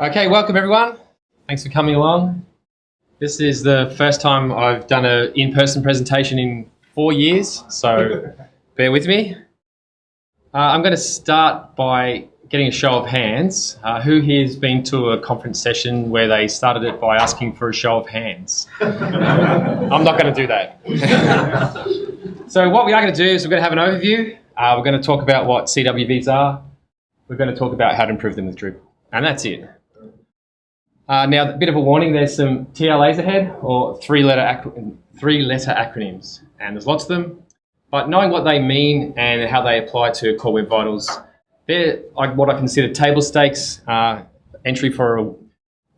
Okay, welcome everyone. Thanks for coming along. This is the first time I've done an in-person presentation in four years, so bear with me. Uh, I'm going to start by getting a show of hands. Uh, who here's been to a conference session where they started it by asking for a show of hands? I'm not going to do that. so what we are going to do is we're going to have an overview. Uh, we're going to talk about what CWVs are. We're going to talk about how to improve them with Drupal. And that's it. Uh, now, a bit of a warning, there's some TLAs ahead, or three-letter three-letter acronyms, and there's lots of them. But knowing what they mean and how they apply to Core Web Vitals, they're like what I consider table stakes uh, entry for a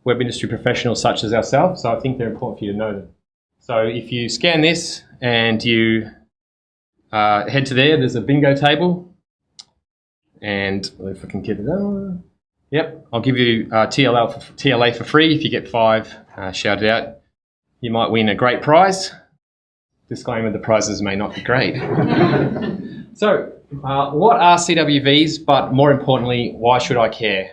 web industry professional such as ourselves. So I think they're important for you to know them. So if you scan this and you uh, head to there, there's a bingo table. And if I can get it on. Yep, I'll give you uh, TLA, for, TLA for free if you get five uh, shouted out. You might win a great prize. Disclaimer, the prizes may not be great. so, uh, what are CWVs, but more importantly, why should I care?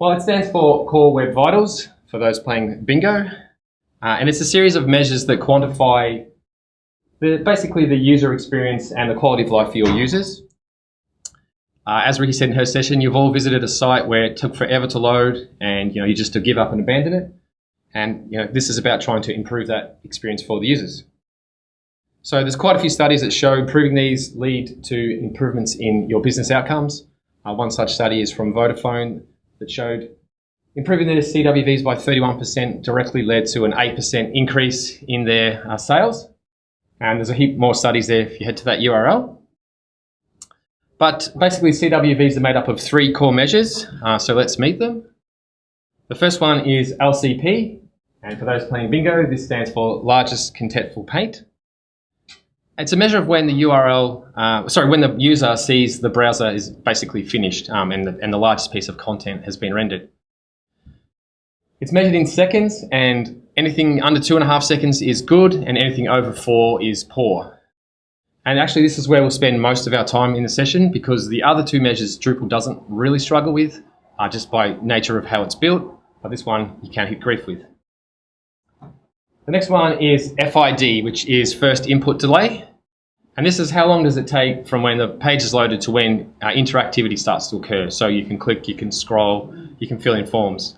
Well, it stands for Core Web Vitals, for those playing bingo. Uh, and it's a series of measures that quantify the, basically the user experience and the quality of life for your users. Uh, as Ricky said in her session, you've all visited a site where it took forever to load and you know you just to give up and abandon it. And you know this is about trying to improve that experience for the users. So there's quite a few studies that show improving these lead to improvements in your business outcomes. Uh, one such study is from Vodafone that showed improving their CWVs by 31% directly led to an 8% increase in their uh, sales. And there's a heap more studies there if you head to that URL. But basically, CWVs are made up of three core measures, uh, so let's meet them. The first one is LCP, and for those playing bingo, this stands for Largest Contentful Paint. It's a measure of when the URL, uh, sorry, when the user sees the browser is basically finished um, and, the, and the largest piece of content has been rendered. It's measured in seconds, and anything under two and a half seconds is good, and anything over four is poor. And actually, this is where we'll spend most of our time in the session because the other two measures Drupal doesn't really struggle with uh, just by nature of how it's built. But this one you can't hit grief with. The next one is FID, which is first input delay. And this is how long does it take from when the page is loaded to when uh, interactivity starts to occur. So you can click, you can scroll, you can fill in forms.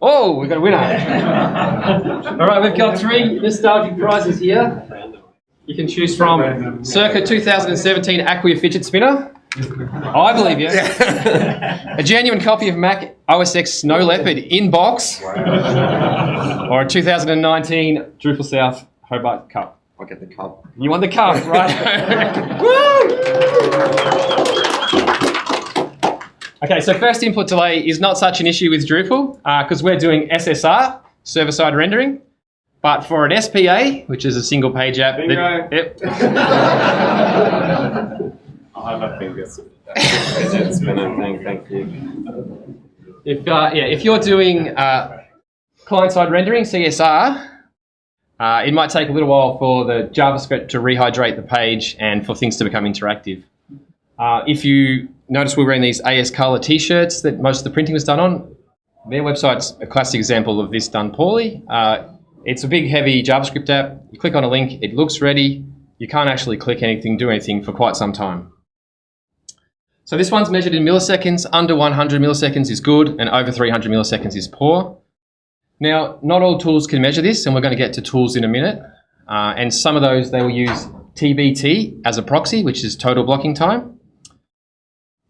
Oh, we've got a winner. All right, we've got three nostalgic prizes here. You can choose from circa 2017 Acquia fidget spinner. I believe you. a genuine copy of Mac OS X Snow Leopard in box. or a 2019 Drupal South Hobart Cup. I'll get the cup. You want the cup, right? okay, so first input delay is not such an issue with Drupal because uh, we're doing SSR, server-side rendering. But for an SPA, which is a single page app, Bingo. that, yep. I'll have a finger spinner thing, thank you. If uh, yeah, if you're doing uh, client-side rendering (CSR), uh, it might take a little while for the JavaScript to rehydrate the page and for things to become interactive. Uh, if you notice, we're wearing these AS Color T-shirts that most of the printing was done on. Their website's a classic example of this done poorly. It's a big, heavy JavaScript app. You click on a link, it looks ready. You can't actually click anything, do anything for quite some time. So this one's measured in milliseconds. Under 100 milliseconds is good, and over 300 milliseconds is poor. Now, not all tools can measure this, and we're going to get to tools in a minute. Uh, and some of those, they will use TBT as a proxy, which is total blocking time.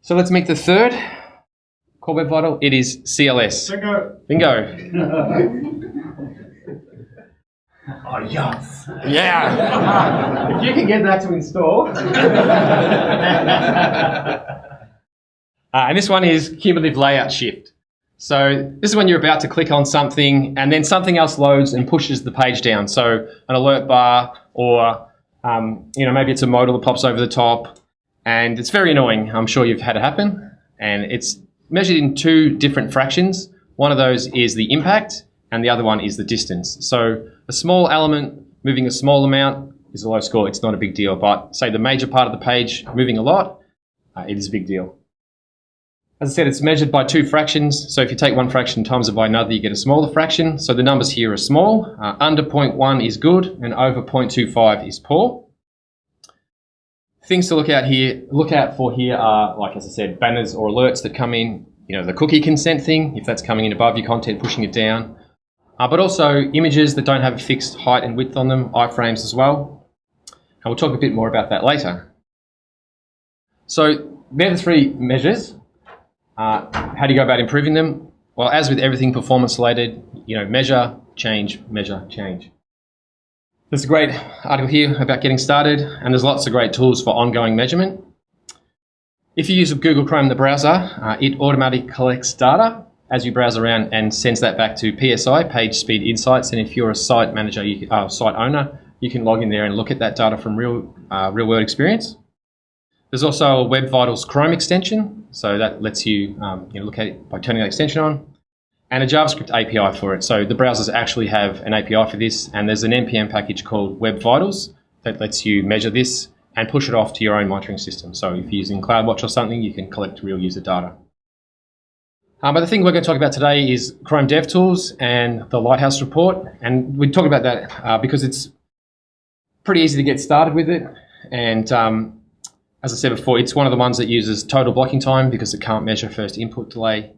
So let's make the third core web vital. It is CLS. Bingo. Bingo. Oh, yes. Yeah. if you can get that to install. uh, and this one is cumulative layout shift. So this is when you're about to click on something and then something else loads and pushes the page down. So an alert bar or um, you know maybe it's a modal that pops over the top and it's very annoying. I'm sure you've had it happen. And it's measured in two different fractions. One of those is the impact and the other one is the distance. So a small element moving a small amount is a low score. It's not a big deal. But say the major part of the page moving a lot, uh, it is a big deal. As I said, it's measured by two fractions. So if you take one fraction times it by another, you get a smaller fraction. So the numbers here are small. Uh, under 0.1 is good and over 0.25 is poor. Things to look out here, look out for here are, like as I said, banners or alerts that come in. You know, the cookie consent thing, if that's coming in above your content, pushing it down. Uh, but also images that don't have a fixed height and width on them, iframes as well. And we'll talk a bit more about that later. So they're the three measures. Uh, how do you go about improving them? Well, as with everything performance related, you know, measure, change, measure, change. There's a great article here about getting started, and there's lots of great tools for ongoing measurement. If you use Google Chrome, the browser, uh, it automatically collects data as you browse around and sends that back to PSI, Page Speed Insights. And if you're a site manager, you uh, site owner, you can log in there and look at that data from real, uh, real world experience. There's also a Web Vitals Chrome extension, so that lets you, um, you know, look at it by turning that extension on, and a JavaScript API for it. So the browsers actually have an API for this, and there's an npm package called Web Vitals that lets you measure this and push it off to your own monitoring system. So if you're using CloudWatch or something, you can collect real user data. Um, but the thing we're going to talk about today is Chrome DevTools and the Lighthouse report, and we talk about that uh, because it's pretty easy to get started with it, and um, as I said before, it's one of the ones that uses total blocking time because it can't measure first input delay.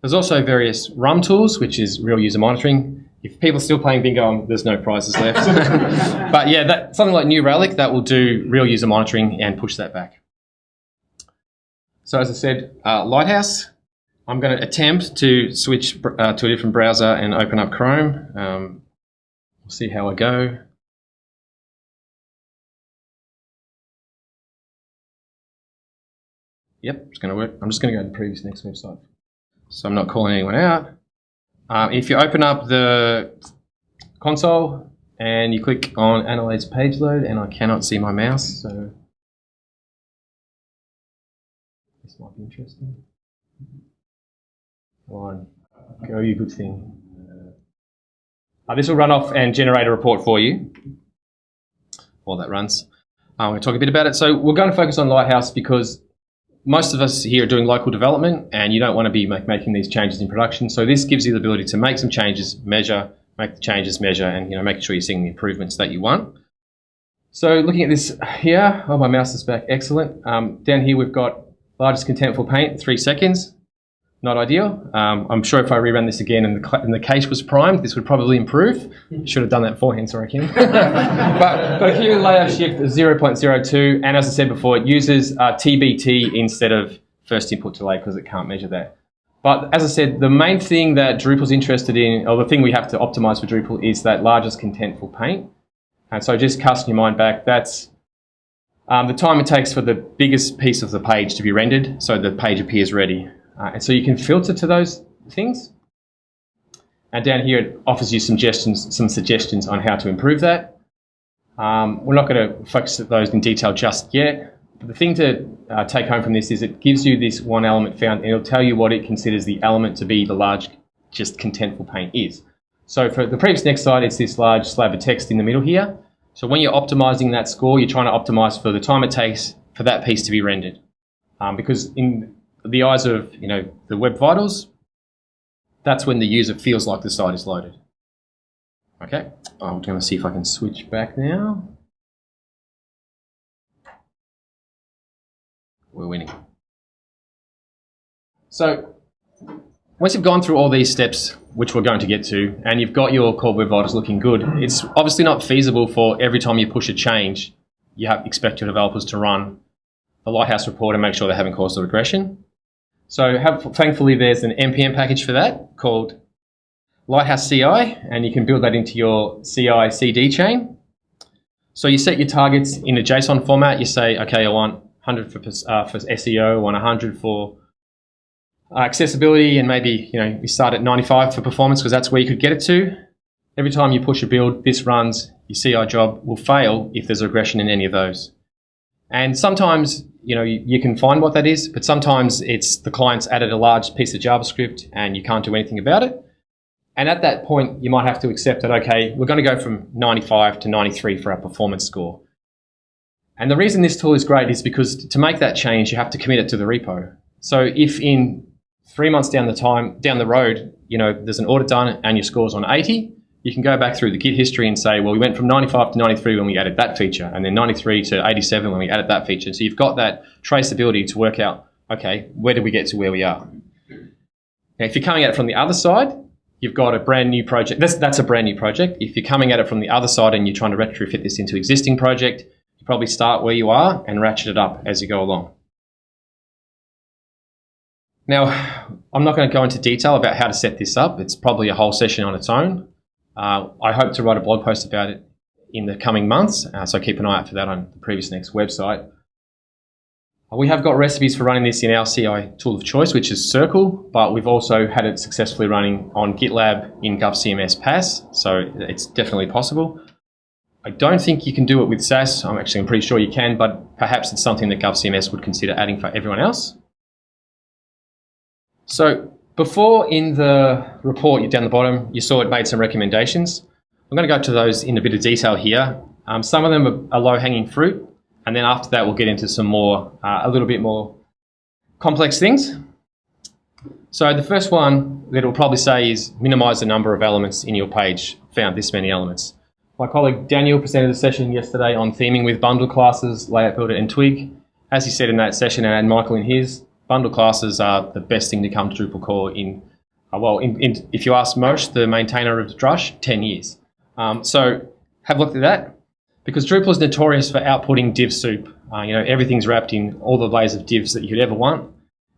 There's also various RUM tools, which is real user monitoring. If people are still playing bingo, um, there's no prizes left. but yeah, that, something like New Relic, that will do real user monitoring and push that back. So as I said, uh, Lighthouse, I'm going to attempt to switch uh, to a different browser and open up Chrome. Um, we'll see how I go. Yep, it's going to work. I'm just going to go to the previous next website. So I'm not calling anyone out. Um, if you open up the console and you click on Analyze Page Load, and I cannot see my mouse, so this might be interesting. Come on, go you good thing. Uh, this will run off and generate a report for you while that runs. I'm going to talk a bit about it. So we're going to focus on Lighthouse because most of us here are doing local development and you don't want to be make, making these changes in production. So this gives you the ability to make some changes, measure, make the changes, measure, and you know, making sure you're seeing the improvements that you want. So looking at this here, oh, my mouse is back, excellent. Um, down here we've got largest contentful paint, three seconds not ideal. Um, I'm sure if I rerun this again and the, and the cache was primed, this would probably improve. Should have done that beforehand, sorry, Kim. but, but here layout shift is 0.02, and as I said before, it uses uh, TBT instead of first input delay because it can't measure that. But as I said, the main thing that Drupal's interested in, or the thing we have to optimize for Drupal is that largest contentful paint. And so just casting your mind back, that's um, the time it takes for the biggest piece of the page to be rendered so the page appears ready. Uh, and so you can filter to those things. And down here it offers you suggestions, some suggestions on how to improve that. Um, we're not going to focus on those in detail just yet. But the thing to uh, take home from this is it gives you this one element found and it'll tell you what it considers the element to be the large, just contentful paint is. So for the previous next slide, it's this large slab of text in the middle here. So when you're optimizing that score, you're trying to optimize for the time it takes for that piece to be rendered. Um, because in the eyes of you know the web vitals, that's when the user feels like the site is loaded. Okay, I'm going to see if I can switch back now. We're winning. So once you've gone through all these steps, which we're going to get to, and you've got your core web vitals looking good, it's obviously not feasible for every time you push a change, you have expect your developers to run the Lighthouse report and make sure they haven't caused a regression. So have, thankfully there's an NPM package for that called Lighthouse CI, and you can build that into your CI CD chain. So you set your targets in a JSON format. You say, okay, I want 100 for, uh, for SEO, I want 100 for uh, accessibility, and maybe you know you start at 95 for performance because that's where you could get it to. Every time you push a build, this runs. Your CI job will fail if there's a regression in any of those. And sometimes you know, you, you, can find what that is, but sometimes it's the client's added a large piece of JavaScript and you can't do anything about it. And at that point, you might have to accept that, okay, we're going to go from 95 to 93 for our performance score. And the reason this tool is great is because to make that change, you have to commit it to the repo. So if in three months down the time down the road, you know, there's an audit done and your score's on 80, you can go back through the Git history and say, well, we went from 95 to 93 when we added that feature, and then 93 to 87 when we added that feature. So you've got that traceability to work out, okay, where did we get to where we are? Now, if you're coming at it from the other side, you've got a brand new project. That's, that's a brand new project. If you're coming at it from the other side and you're trying to retrofit this into existing project, you probably start where you are and ratchet it up as you go along. Now, I'm not going to go into detail about how to set this up. It's probably a whole session on its own. Uh, I hope to write a blog post about it in the coming months, uh, so keep an eye out for that on the Previous Next website. We have got recipes for running this in our CI tool of choice, which is Circle, but we've also had it successfully running on GitLab in GovCMS PaaS, so it's definitely possible. I don't think you can do it with SaaS. I'm actually I'm pretty sure you can, but perhaps it's something that GovCMS would consider adding for everyone else. So before in the report, down the bottom, you saw it made some recommendations. I'm going to go to those in a bit of detail here. Um, some of them are, low-hanging fruit, and then after that, we'll get into some more, uh, a little bit more complex things. So the first one that it'll probably say is minimize the number of elements in your page, found this many elements. My colleague Daniel presented a session yesterday on theming with bundle classes, layout builder and twig. As he said in that session, and Michael in his, bundle classes are the best thing to come to Drupal core in, uh, well, in, in, if you ask Moshe, the maintainer of Drush, 10 years. Um, so have a look at that because Drupal is notorious for outputting div soup. Uh, you know, everything's wrapped in all the layers of divs that you could ever want.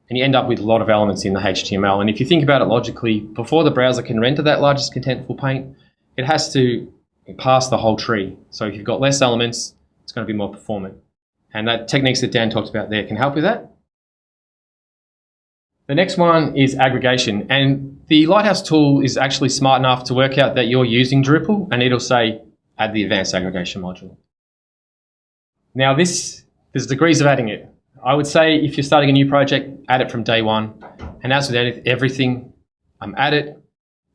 And you end up with a lot of elements in the HTML. And if you think about it logically, before the browser can render that largest contentful paint, it has to pass the whole tree. So if you've got less elements, it's going to be more performant. And that techniques that Dan talked about there can help with that. The next one is aggregation. And the Lighthouse tool is actually smart enough to work out that you're using Drupal and it'll say, add the advanced aggregation module. Now this, there's degrees of adding it. I would say if you're starting a new project, add it from day one. And as with everything, um, add it,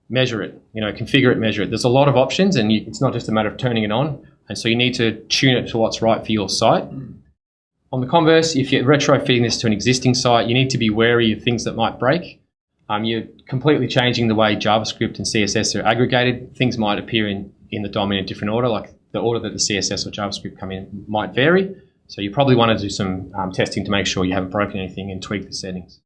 measure it, you know, configure it, measure it. There's a lot of options and you, it's not just a matter of turning it on. And so you need to tune it to what's right for your site. On the converse, if you're retrofitting this to an existing site, you need to be wary of things that might break. Um, you're completely changing the way JavaScript and CSS are aggregated. Things might appear in, in the DOM in a different order, like the order that the CSS or JavaScript come in might vary. So you probably want to do some um, testing to make sure you haven't broken anything and tweak the settings.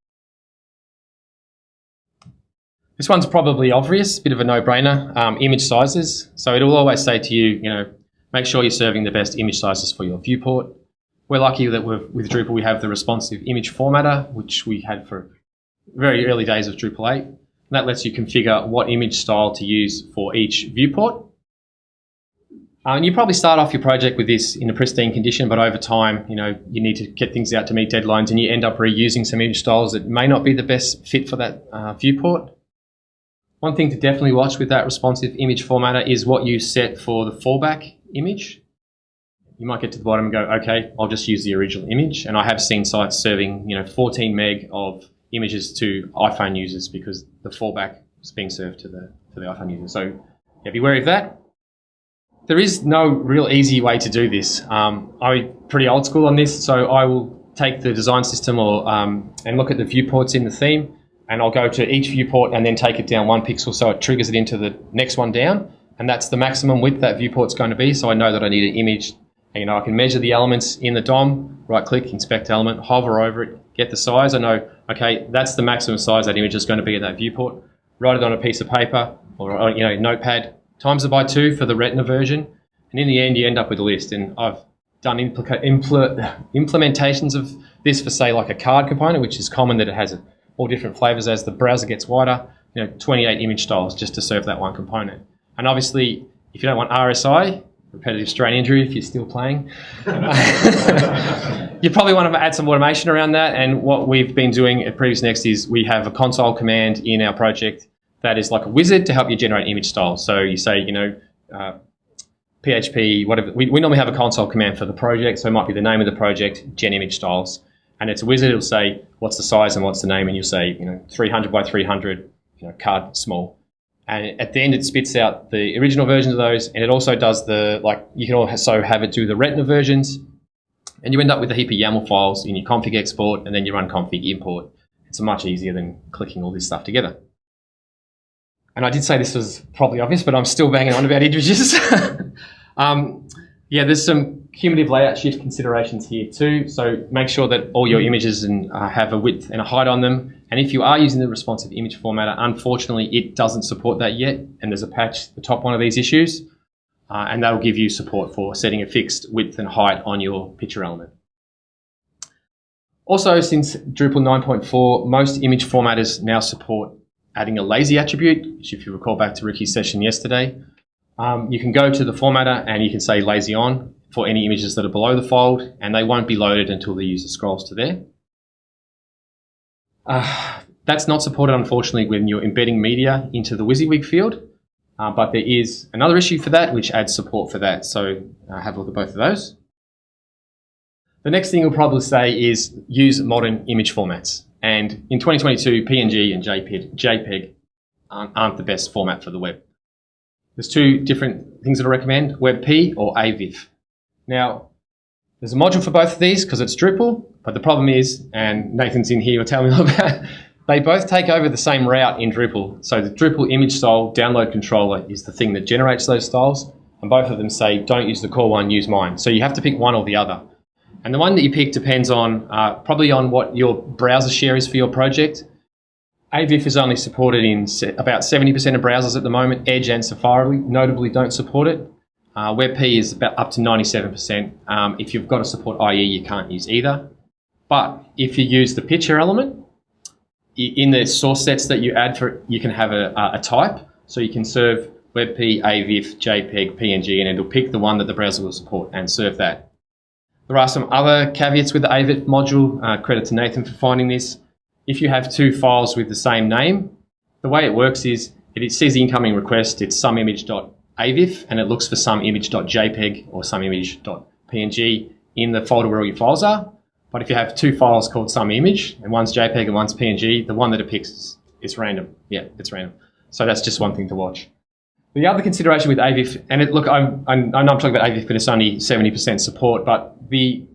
This one's probably obvious, a bit of a no-brainer. Um, image sizes. So it'll always say to you, you know, make sure you're serving the best image sizes for your viewport. We're lucky that with Drupal we have the responsive image formatter, which we had for very early days of Drupal 8. And that lets you configure what image style to use for each viewport. Uh, and you probably start off your project with this in a pristine condition, but over time, you know, you need to get things out to meet deadlines and you end up reusing some image styles that may not be the best fit for that uh, viewport. One thing to definitely watch with that responsive image formatter is what you set for the fallback image you might get to the bottom and go, okay, I'll just use the original image. And I have seen sites serving, you know, 14 meg of images to iPhone users because the fallback is being served to the to the iPhone user. So yeah, be wary of that. There is no real easy way to do this. Um, I'm pretty old school on this, so I will take the design system or um, and look at the viewports in the theme, and I'll go to each viewport and then take it down one pixel so it triggers it into the next one down, and that's the maximum width that viewport's going to be. So I know that I need an image you know, I can measure the elements in the DOM, right click, inspect element, hover over it, get the size. I know, okay, that's the maximum size that image is going to be in that viewport. Write it on a piece of paper or, uh, you know, notepad, times it by two for the Retina version. And in the end, you end up with a list. And I've done impl implementations of this for, say, like a card component, which is common that it has all different flavors as the browser gets wider. You know, 28 image styles just to serve that one component. And obviously, if you don't want RSI, repetitive strain injury if you're still playing. you probably want to add some automation around that. And what we've been doing at Previous Next is we have a console command in our project that is like a wizard to help you generate image styles. So you say, you know, uh, PHP, whatever. We, we normally have a console command for the project, so it might be the name of the project, gen image styles. And it's a wizard, it'll say what's the size and what's the name, and you'll say, you know, 300 by 300, you know, card small and at the end it spits out the original versions of those and it also does the like you can also have it do the retina versions And you end up with a heap of YAML files in your config export and then you run config import. It's much easier than clicking all this stuff together. And I did say this was probably obvious, but I'm still banging on about images. um, yeah, there's some cumulative layout shift considerations here too. So make sure that all your images and, uh, have a width and a height on them. And if you are using the responsive image formatter, unfortunately, it doesn't support that yet. And there's a patch at the top one of these issues. Uh, and that'll give you support for setting a fixed width and height on your picture element. Also, since Drupal 9.4, most image formatters now support adding a lazy attribute, which if you recall back to Ricky's session yesterday, um, you can go to the formatter and you can say lazy on for any images that are below the fold, and they won't be loaded until the user scrolls to there. Uh, that's not supported, unfortunately, when you're embedding media into the WYSIWYG field, uh, but there is another issue for that, which adds support for that. So uh, have a look at both of those. The next thing you'll probably say is use modern image formats. And in 2022, PNG and JPEG, aren't, aren't the best format for the web. There's two different things that I recommend, WebP or AVIF. Now, there's a module for both of these because it's Drupal, but the problem is, and Nathan's in here will tell me about they both take over the same route in Drupal. So the Drupal image style download controller is the thing that generates those styles, and both of them say, don't use the core one, use mine. So you have to pick one or the other. And the one that you pick depends on uh, probably on what your browser share is for your project. AVIF is only supported in about 70% of browsers at the moment. Edge and Safari notably don't support it. Uh, WebP is about up to 97%. Um, if you've got to support IE, you can't use either. But if you use the picture element, in the source sets that you add for you can have a, a type. So you can serve WebP, AVIF, JPEG, PNG, and it'll pick the one that the browser will support and serve that. There are some other caveats with the AVIF module. Uh, credit to Nathan for finding this. If you have two files with the same name, the way it works is it sees the incoming request, it's some image.avif, and it looks for some image.jpeg or some image.png in the folder where all your files are. But if you have two files called some image, and one's JPEG and one's PNG, the one that it picks is, is random. Yeah, it's random. So that's just one thing to watch. The other consideration with AVIF, and it, look, I'm, I'm, I know I'm talking about AVIF, but it's only 70% support, but the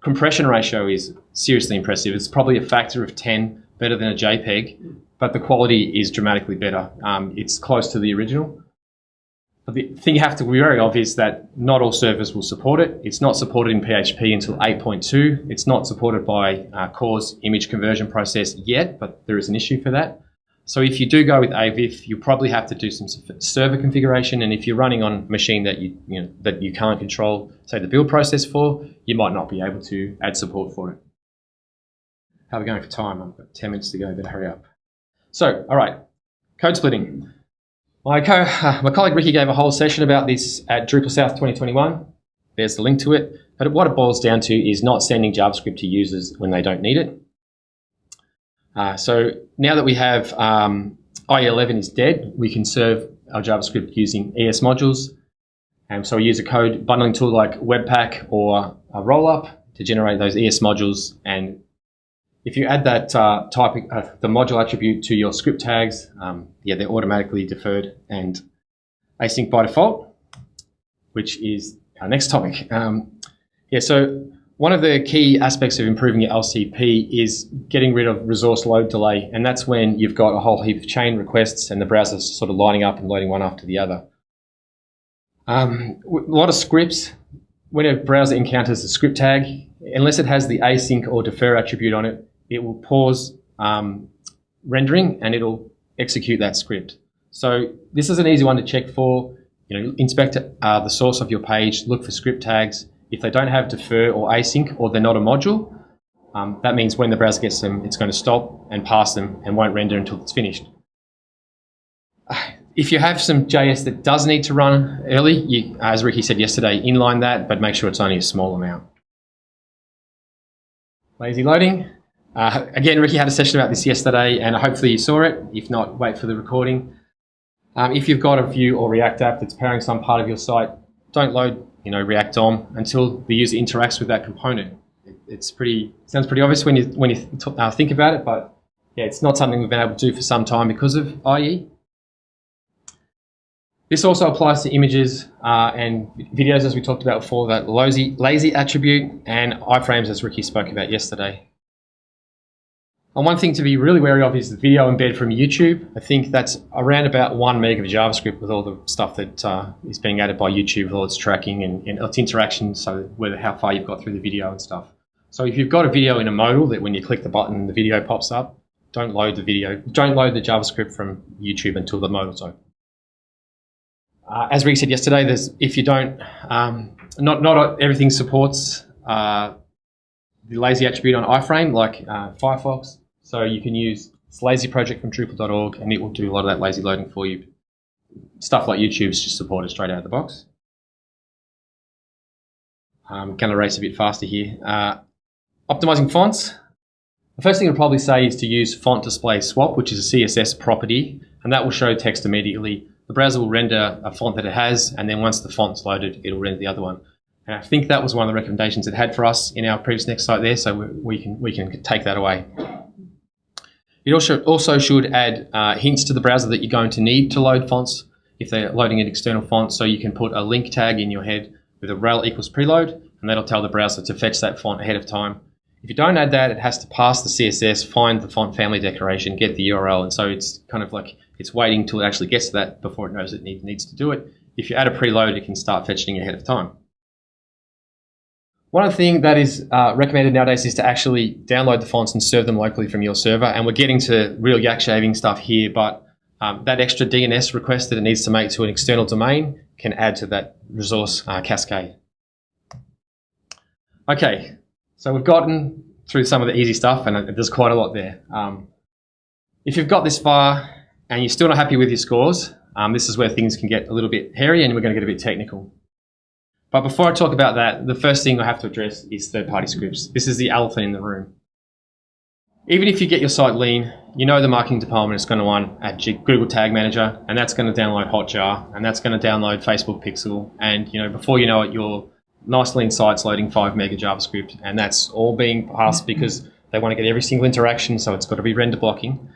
compression ratio is seriously impressive. It's probably a factor of 10 better than a JPEG, but the quality is dramatically better. Um, it's close to the original. The thing you have to be very obvious is that not all servers will support it. It's not supported in PHP until 8.2. It's not supported by uh, Core's image conversion process yet, but there is an issue for that. So if you do go with AVIF, you probably have to do some server configuration, and if you're running on a machine that you, you know, that you can't control, say the build process for, you might not be able to add support for it. How are we going for time? I've got 10 minutes to go, better hurry up. So, all right, code splitting. My, co uh, my colleague Ricky gave a whole session about this at Drupal South 2021. There's the link to it. But what it boils down to is not sending JavaScript to users when they don't need it. Uh, so now that we have um, IE11 is dead, we can serve our JavaScript using ES modules. And so we use a code bundling tool like Webpack or a Rollup to generate those ES modules. And if you add that uh, type, uh, the module attribute to your script tags, um, yeah, they're automatically deferred and async by default, which is our next topic. Um, yeah, so one of the key aspects of improving your LCP is getting rid of resource load delay, and that's when you've got a whole heap of chain requests and the browser's sort of lining up and loading one after the other. Um, a lot of scripts, when a browser encounters a script tag, unless it has the async or defer attribute on it, it will pause um, rendering and it'll execute that script. So this is an easy one to check for. You know, inspect uh, the source of your page, look for script tags, if they don't have defer or async or they're not a module, um, that means when the browser gets them, it's going to stop and pass them and won't render until it's finished. If you have some JS that does need to run early, you, as Ricky said yesterday, inline that, but make sure it's only a small amount. Lazy loading. Uh, again, Ricky had a session about this yesterday, and hopefully you saw it. If not, wait for the recording. Um, if you've got a Vue or React app that's powering some part of your site, don't load you know, React DOM until the user interacts with that component. It, it's pretty, sounds pretty obvious when you, when you uh, think about it, but yeah, it's not something we've been able to do for some time because of IE. This also applies to images uh, and videos, as we talked about before, that lazy, lazy attribute and iframes, as Ricky spoke about yesterday. And one thing to be really wary of is the video embed from YouTube. I think that's around about one meg of JavaScript with all the stuff that uh, is being added by YouTube with all its tracking and, and its interaction, so whether how far you've got through the video and stuff. So if you've got a video in a modal that when you click the button, the video pops up, don't load the video, don't load the JavaScript from YouTube until the modal's open. Uh, as Rick said yesterday, there's if you don't, um, not not everything supports uh, the lazy attribute on iframe like uh, Firefox. So you can use this lazy project from Drupal.org, and it will do a lot of that lazy loading for you. Stuff like YouTube's just supported straight out of the box. I'm going to race a bit faster here. Uh, optimizing fonts. The first thing I'd probably say is to use font display swap, which is a CSS property, and that will show text immediately the browser will render a font that it has, and then once the font's loaded, it'll render the other one. And I think that was one of the recommendations it had for us in our previous next site there, so we, we can we can take that away. It also also should add uh, hints to the browser that you're going to need to load fonts if they're loading an external font. So you can put a link tag in your head with a rel equals preload, and that'll tell the browser to fetch that font ahead of time. If you don't add that, it has to pass the CSS, find the font family declaration, get the URL, and so it's kind of like it's waiting till it actually gets to that before it knows it need, needs to do it. If you add a preload, it can start fetching ahead of time. One other thing that is uh, recommended nowadays is to actually download the fonts and serve them locally from your server. And we're getting to real yak shaving stuff here, but um, that extra DNS request that it needs to make to an external domain can add to that resource uh, cascade. Okay, so we've gotten through some of the easy stuff, and there's quite a lot there. Um, if you've got this far, and you're still not happy with your scores, um, this is where things can get a little bit hairy and we're going to get a bit technical. But before I talk about that, the first thing I have to address is third-party scripts. This is the elephant in the room. Even if you get your site lean, you know the marketing department is going to run at Google Tag Manager, and that's going to download Hotjar, and that's going to download Facebook Pixel, and you know before you know it, your nice lean site's loading five mega JavaScript, and that's all being passed because they want to get every single interaction, so it's got to be render blocking.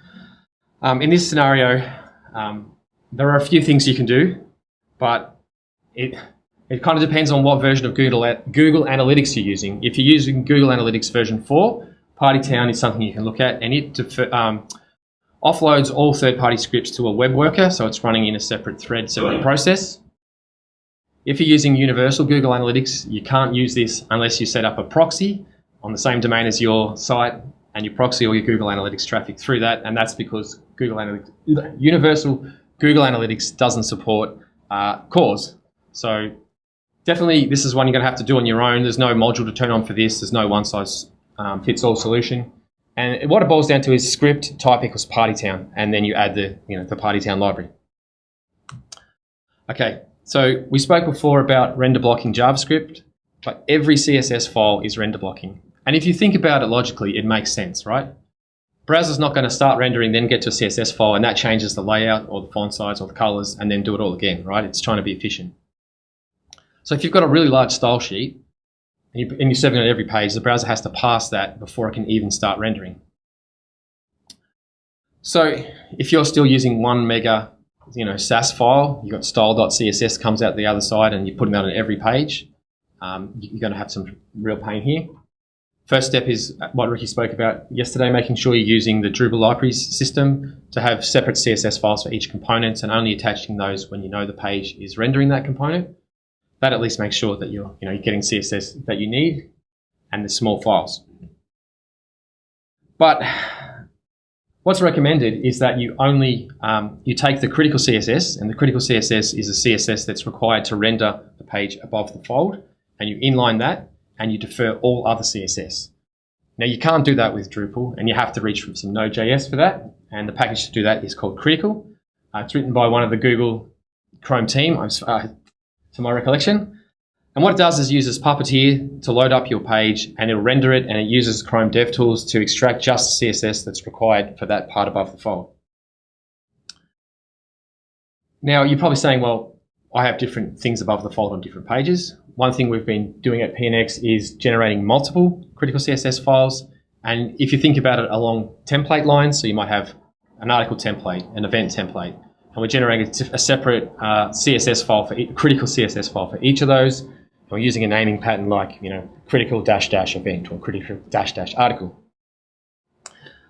Um, in this scenario, um, there are a few things you can do, but it it kind of depends on what version of Google Google Analytics you're using. If you're using Google Analytics version 4, PartyTown is something you can look at, and it um, offloads all third-party scripts to a web worker, so it's running in a separate thread, separate process. If you're using Universal Google Analytics, you can't use this unless you set up a proxy on the same domain as your site and you proxy all your Google Analytics traffic through that, and that's because Google Analytics, Universal Google Analytics doesn't support uh, CORS. So definitely this is one you're going to have to do on your own. There's no module to turn on for this. There's no one size um, fits all solution. And what it boils down to is script type equals party town, and then you add the you know the party town library. Okay, so we spoke before about render blocking JavaScript, but every CSS file is render blocking. And if you think about it logically, it makes sense, right? Browser's not going to start rendering, then get to a CSS file, and that changes the layout or the font size or the colors, and then do it all again, right? It's trying to be efficient. So if you've got a really large style sheet, and you're serving it on every page, the browser has to pass that before it can even start rendering. So if you're still using one mega you know, Sass file, you've got style.css comes out the other side and you're putting that on every page, um, you're going to have some real pain here. First step is what Ricky spoke about yesterday, making sure you're using the Drupal libraries system to have separate CSS files for each component and only attaching those when you know the page is rendering that component. That at least makes sure that you're, you know, you're getting CSS that you need and the small files. But what's recommended is that you only um, you take the critical CSS, and the critical CSS is a CSS that's required to render the page above the fold, and you inline that and you defer all other CSS. Now you can't do that with Drupal and you have to reach from some Node.js for that. And the package to do that is called Critical. Uh, it's written by one of the Google Chrome team, uh, to my recollection. And what it does is uses Puppeteer to load up your page and it'll render it and it uses Chrome DevTools to extract just CSS that's required for that part above the fold. Now you're probably saying, well, I have different things above the fold on different pages one thing we've been doing at PNX is generating multiple critical CSS files. And if you think about it along template lines, so you might have an article template, an event template, and we're generating a separate uh, CSS file for e- critical CSS file for each of those. And we're using a naming pattern like you know critical dash dash event or critical dash dash article.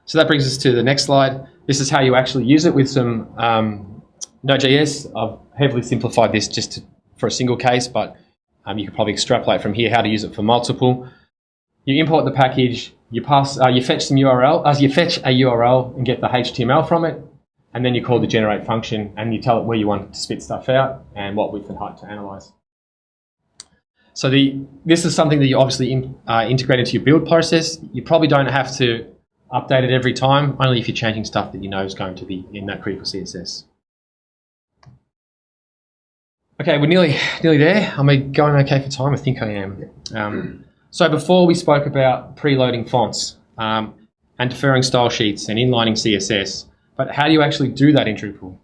So that brings us to the next slide. This is how you actually use it with some um, Node.js. I've heavily simplified this just to, for a single case, but um, you could probably extrapolate from here how to use it for multiple. You import the package, you pass, uh, you fetch some URL, as uh, you fetch a URL and get the HTML from it, and then you call the generate function and you tell it where you want to spit stuff out and what width and height to analyze. So the, this is something that you obviously in, uh, integrate into your build process. You probably don't have to update it every time, only if you're changing stuff that you know is going to be in that critical CSS. Okay, we're nearly nearly there. Am I going okay for time? I think I am. Um, so before we spoke about preloading fonts um, and deferring style sheets and inlining CSS, but how do you actually do that in Drupal?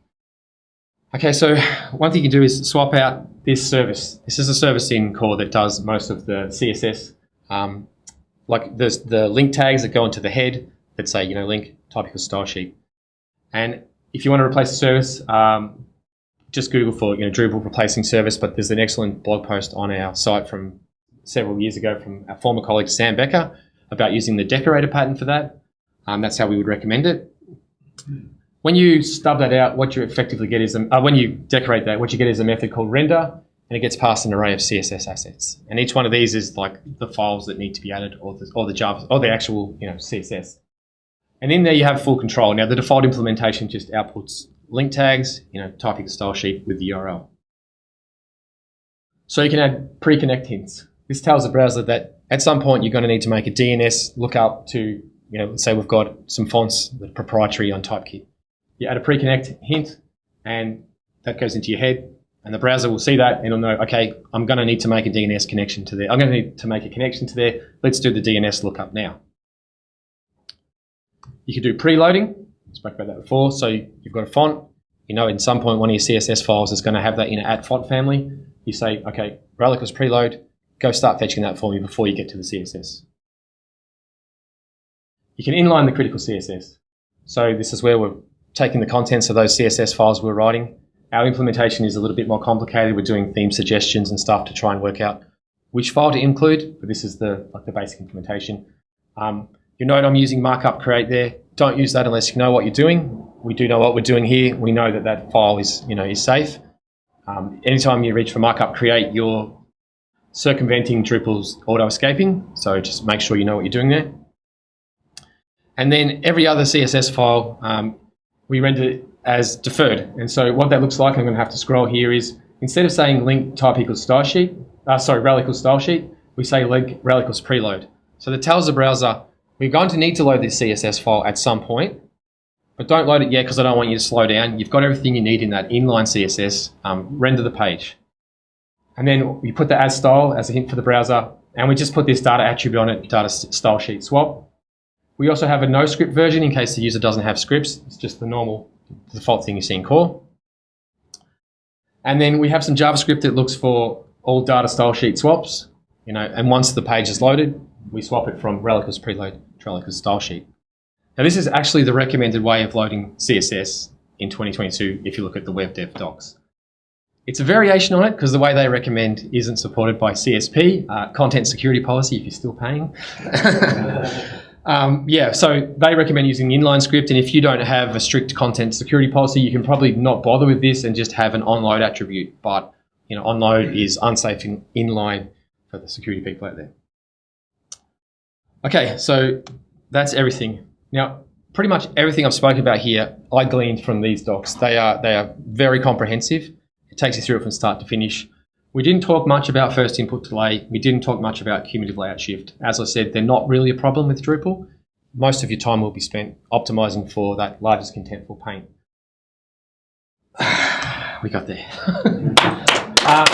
Okay, so one thing you can do is swap out this service. This is a service in core that does most of the CSS, um, like the, the link tags that go into the head that say, you know, link type equals style sheet. And if you want to replace the service, um, just Google for, you know, Drupal replacing service, but there's an excellent blog post on our site from several years ago from our former colleague Sam Becker about using the decorator pattern for that. Um, that's how we would recommend it. When you stub that out, what you effectively get is, a, uh, when you decorate that, what you get is a method called render, and it gets passed an array of CSS assets. And each one of these is like the files that need to be added, or the, or the Java, or the actual, you know, CSS. And in there you have full control. Now the default implementation just outputs link tags, you know, typing the style sheet with the URL. So you can add pre-connect hints. This tells the browser that at some point you're going to need to make a DNS lookup to, you know, say we've got some fonts that are proprietary on Typekit. You add a pre-connect hint and that goes into your head and the browser will see that and it'll know, okay, I'm going to need to make a DNS connection to there. I'm going to need to make a connection to there. Let's do the DNS lookup now. You could do preloading. Spoke about that before. So you've got a font. You know, in some point, one of your CSS files is going to have that in an at font family. You say, okay, rel equals preload. Go start fetching that for me before you get to the CSS. You can inline the critical CSS. So this is where we're taking the contents of those CSS files we're writing. Our implementation is a little bit more complicated. We're doing theme suggestions and stuff to try and work out which file to include, but this is the like the basic implementation. Um, you note I'm using markup create there. Don't use that unless you know what you're doing. We do know what we're doing here. We know that that file is, you know, is safe. Um, anytime you reach for markup create, you're circumventing Drupal's auto escaping. So just make sure you know what you're doing there. And then every other CSS file, um, we render it as deferred. And so what that looks like, I'm going to have to scroll here, is instead of saying link type equals style sheet, uh, sorry, rel equals style sheet, we say link rel equals preload. So that tells the browser we're going to need to load this CSS file at some point, but don't load it yet because I don't want you to slow down. You've got everything you need in that inline CSS. Um, render the page. And then we put the as style as a hint for the browser, and we just put this data attribute on it, data style sheet swap. We also have a no script version in case the user doesn't have scripts. It's just the normal default thing you see in core. And then we have some JavaScript that looks for all data style sheet swaps. You know, and once the page is loaded, we swap it from rel equals preload to rel equals style sheet. Now this is actually the recommended way of loading CSS in 2022 if you look at the web dev docs. It's a variation on it because the way they recommend isn't supported by CSP, uh, content security policy if you're still paying. um, yeah, so they recommend using the inline script and if you don't have a strict content security policy, you can probably not bother with this and just have an onload attribute. But you know, onload is unsafe in inline for the security people out there. Okay, so that's everything. Now, pretty much everything I've spoken about here, I gleaned from these docs. They are they are very comprehensive. It takes you through it from start to finish. We didn't talk much about first input delay. We didn't talk much about cumulative layout shift. As I said, they're not really a problem with Drupal. Most of your time will be spent optimizing for that largest contentful paint. we got there. uh,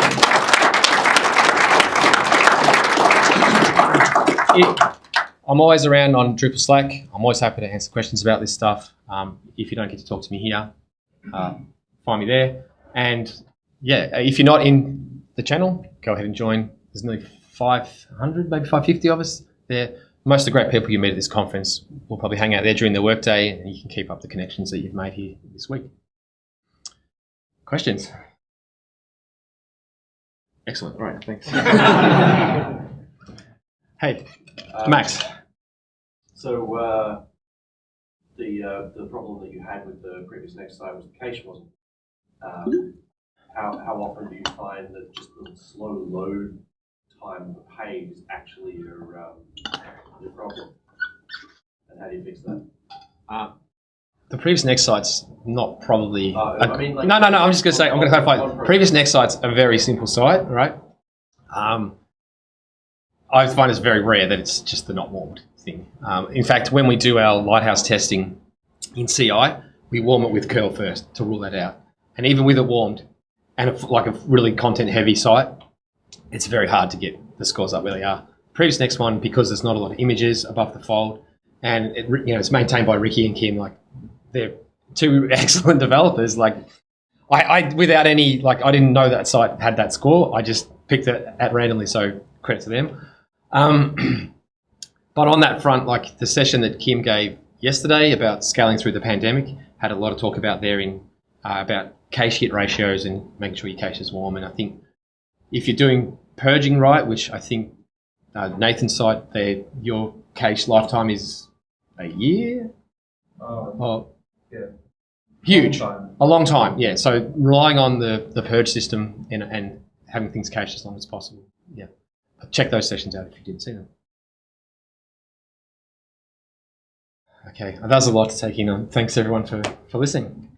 it, I'm always around on Drupal Slack. I'm always happy to answer questions about this stuff. Um, if you don't get to talk to me here, uh, find me there. And yeah, if you're not in the channel, go ahead and join. There's nearly 500, maybe 550 of us there. Most of the great people you meet at this conference will probably hang out there during their workday and you can keep up the connections that you've made here this week. Questions? Excellent. All right. Thanks. hey, Um, Max. So uh, the uh, the problem that you had with the previous next site was the cache wasn't. Um, how how often do you find that just the slow load time of the page is actually your um, your problem? And how do you fix that? The previous next site's not probably. Uh, I mean, like- no, no, no. I'm just going to say. I'm going to clarify. PreviousNext site's a very simple site, right? Um, I find it's very rare that it's just the not warmed thing. Um, in fact, when we do our lighthouse testing in CI, we warm it with curl first to rule that out. And even with it warmed, and if, like a really content heavy site, it's very hard to get the scores up where they are. PreviousNext one, because there's not a lot of images above the fold, and it, you know it's maintained by Ricky and Kim, like they're two excellent developers. Like I, I without any like I didn't know that site had that score. I just picked it at randomly, so credit to them. Um, but on that front, like the session that Kim gave yesterday about scaling through the pandemic had a lot of talk about there in uh, about cache hit ratios and making sure your cache is warm. And I think if you're doing purging right, which I think uh, Nathan's site, there your cache lifetime is a year. Oh, Oh, yeah. huge, Long time. a long time. Yeah. So relying on the the purge system and and having things cached as long as possible. Yeah. Check those sessions out if you didn't see them. Okay, that was a lot to take in on. Thanks everyone for, for listening.